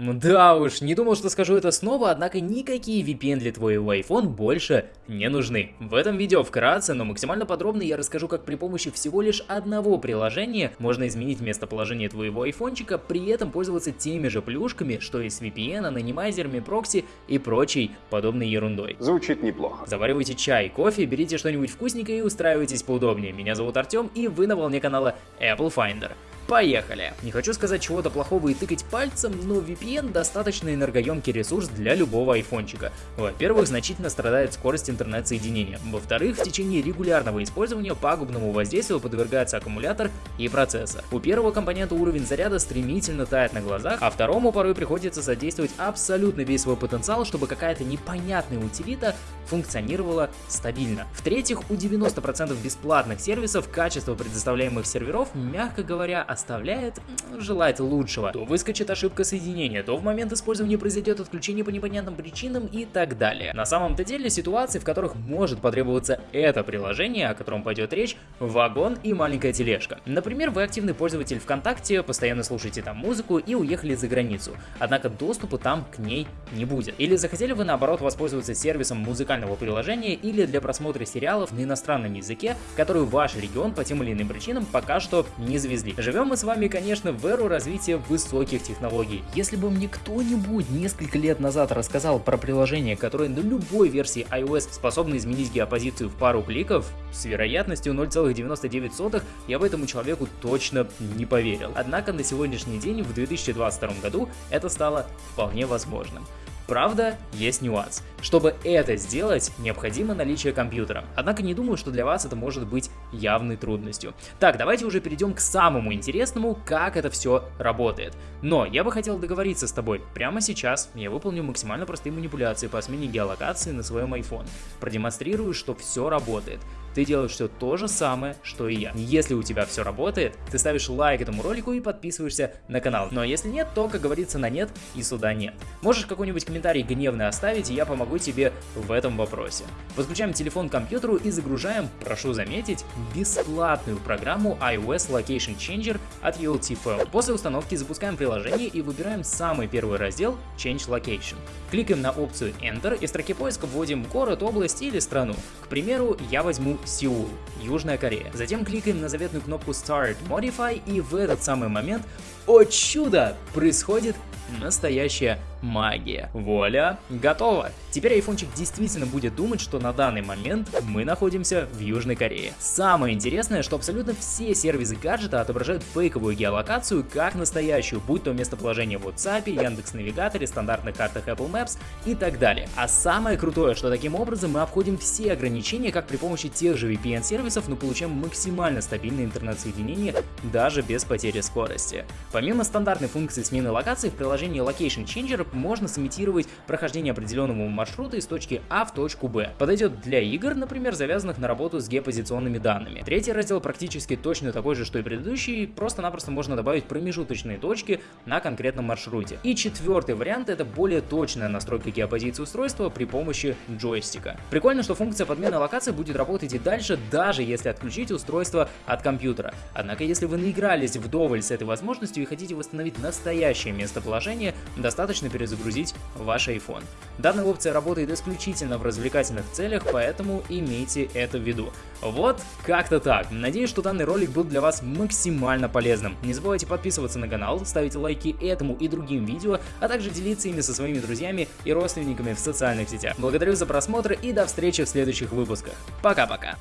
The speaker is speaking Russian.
Да уж, не думал, что скажу это снова, однако никакие VPN для твоего iPhone больше не нужны. В этом видео вкратце, но максимально подробно я расскажу, как при помощи всего лишь одного приложения можно изменить местоположение твоего айфончика, при этом пользоваться теми же плюшками, что и с VPN, анонимайзерами, прокси и прочей подобной ерундой. Звучит неплохо. Заваривайте чай, кофе, берите что-нибудь вкусненькое и устраивайтесь поудобнее. Меня зовут Артем и вы на волне канала Apple Finder. Поехали! Не хочу сказать чего-то плохого и тыкать пальцем, но VPN достаточно энергоемкий ресурс для любого айфончика. Во-первых, значительно страдает скорость интернет-соединения. Во-вторых, в течение регулярного использования пагубному воздействию подвергается аккумулятор и процессор. У первого компонента уровень заряда стремительно тает на глазах, а второму порой приходится задействовать абсолютно весь свой потенциал, чтобы какая-то непонятная утилита функционировала стабильно. В-третьих, у 90% бесплатных сервисов качество предоставляемых серверов, мягко говоря, оставляет желать лучшего. То выскочит ошибка соединения, то в момент использования произойдет отключение по непонятным причинам и так далее. На самом-то деле ситуации, в которых может потребоваться это приложение, о котором пойдет речь, вагон и маленькая тележка. Например, вы активный пользователь ВКонтакте, постоянно слушаете там музыку и уехали за границу, однако доступа там к ней не будет. Или захотели вы наоборот воспользоваться сервисом музыкального приложения или для просмотра сериалов на иностранном языке, который ваш регион по тем или иным причинам пока что не завезли. Живем мы с вами, конечно, в эру развития высоких технологий. Если бы мне кто-нибудь несколько лет назад рассказал про приложение, которое на любой версии iOS способно изменить геопозицию в пару кликов, с вероятностью 0,99 я бы этому человеку точно не поверил. Однако на сегодняшний день, в 2022 году, это стало вполне возможным. Правда, есть нюанс. Чтобы это сделать, необходимо наличие компьютера. Однако не думаю, что для вас это может быть явной трудностью. Так, давайте уже перейдем к самому интересному, как это все работает. Но я бы хотел договориться с тобой. Прямо сейчас я выполню максимально простые манипуляции по смене геолокации на своем iPhone. Продемонстрирую, что все работает ты делаешь все то же самое, что и я. Если у тебя все работает, ты ставишь лайк этому ролику и подписываешься на канал. Но если нет, то, как говорится, на нет и сюда нет. Можешь какой-нибудь комментарий гневный оставить, и я помогу тебе в этом вопросе. Подключаем телефон к компьютеру и загружаем, прошу заметить, бесплатную программу iOS Location Changer от ULTFO. После установки запускаем приложение и выбираем самый первый раздел Change Location. Кликаем на опцию Enter и в строке поиска вводим город, область или страну. К примеру, я возьму Сеул, Южная Корея. Затем кликаем на заветную кнопку Start Modify и в этот самый момент, о чудо, происходит настоящая магия. Вуаля, готово. Теперь айфончик действительно будет думать, что на данный момент мы находимся в Южной Корее. Самое интересное, что абсолютно все сервисы гаджета отображают фейковую геолокацию как настоящую, будь то местоположение в WhatsApp, Яндекс Навигаторе, стандартных картах Apple Maps и так далее. А самое крутое, что таким образом мы обходим все ограничения как при помощи тех же VPN-сервисов, но получаем максимально стабильное интернет-соединение даже без потери скорости. Помимо стандартной функции смены локации, в приложении Location Changer можно сымитировать прохождение определенного маршрута из точки А в точку Б. Подойдет для игр, например, завязанных на работу с геопозиционными данными. Третий раздел практически точно такой же, что и предыдущий, просто-напросто можно добавить промежуточные точки на конкретном маршруте. И четвертый вариант это более точная настройка геопозиции устройства при помощи джойстика. Прикольно, что функция подмены локации будет работать и дальше, даже если отключить устройство от компьютера. Однако, если вы наигрались вдоволь с этой возможностью и хотите восстановить настоящее местоположение, достаточно перезагрузить ваш iPhone. Данная опция работает исключительно в развлекательных целях, поэтому имейте это в виду. Вот как-то так. Надеюсь, что данный ролик был для вас максимально полезным. Не забывайте подписываться на канал, ставить лайки этому и другим видео, а также делиться ими со своими друзьями и родственниками в социальных сетях. Благодарю за просмотр и до встречи в следующих выпусках. Пока-пока.